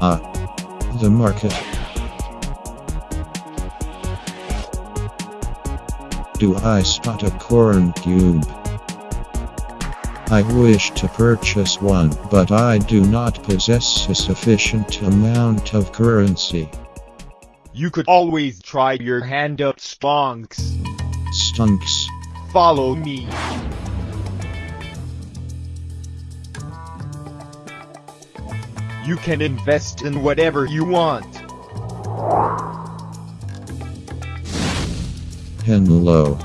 Ah. The market. Do I spot a corn cube? I wish to purchase one, but I do not possess a sufficient amount of currency. You could always try your hand at stonks. Stunks. Follow me. You can invest in whatever you want. Hello.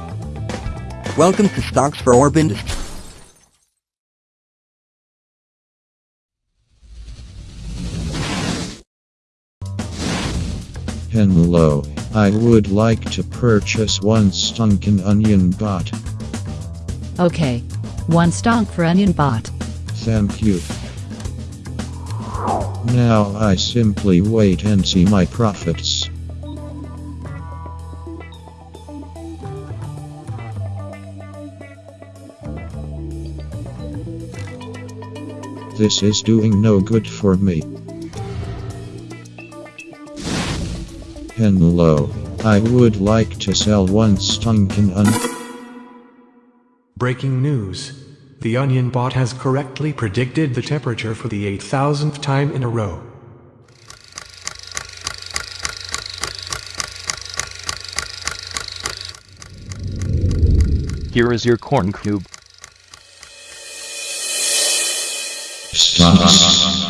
Welcome to Stocks for Orb Industries. Hello. I would like to purchase one stunken onion bot. Okay. One stonk for onion bot. Thank you. Now I simply wait and see my profits. This is doing no good for me. Hello. I would like to sell one stunken un- Breaking news. The Onion Bot has correctly predicted the temperature for the 8000th time in a row. Here is your corn cube. Stocks.